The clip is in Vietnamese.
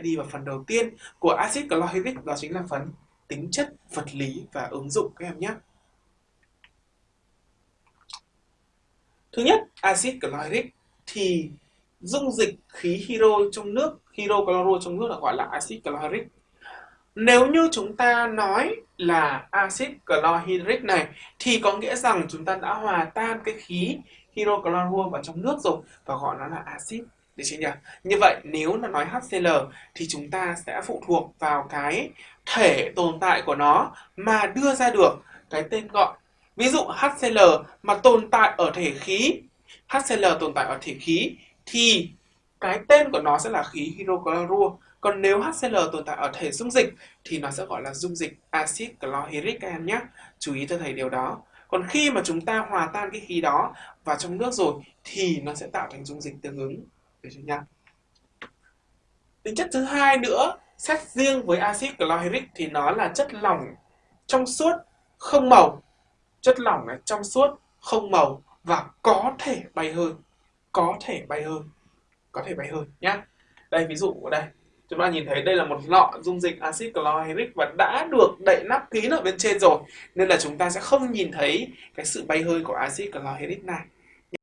đi vào phần đầu tiên của axit chlorhydric đó chính là phần tính chất vật lý và ứng dụng các em nhé. Thứ nhất, axit chlorhydric thì dung dịch khí hydro trong nước, hydrochloro trong nước là gọi là axit chlorhydric. Nếu như chúng ta nói là axit chlorhydric này thì có nghĩa rằng chúng ta đã hòa tan cái khí hydrochloro vào trong nước rồi và gọi nó là axit được chưa nhỉ? Như vậy nếu là nói HCl thì chúng ta sẽ phụ thuộc vào cái thể tồn tại của nó mà đưa ra được cái tên gọi. Ví dụ HCl mà tồn tại ở thể khí, HCl tồn tại ở thể khí thì cái tên của nó sẽ là khí hydrochlorua. Còn nếu HCl tồn tại ở thể dung dịch thì nó sẽ gọi là dung dịch axit chlorhydric các em nhé. Chú ý cho thầy điều đó. Còn khi mà chúng ta hòa tan cái khí đó vào trong nước rồi thì nó sẽ tạo thành dung dịch tương ứng. Được chưa nhá? Tính chất thứ hai nữa, xét riêng với axit chlorhydric thì nó là chất lỏng trong suốt không màu. Chất lỏng này trong suốt không màu và có thể bay hơi. Có thể bay hơi. Có thể bay hơi nhá. Đây ví dụ ở đây. Chúng ta nhìn thấy đây là một lọ dung dịch axit chlorhydric và đã được đậy nắp kín ở bên trên rồi. Nên là chúng ta sẽ không nhìn thấy cái sự bay hơi của axit chlorhydric này.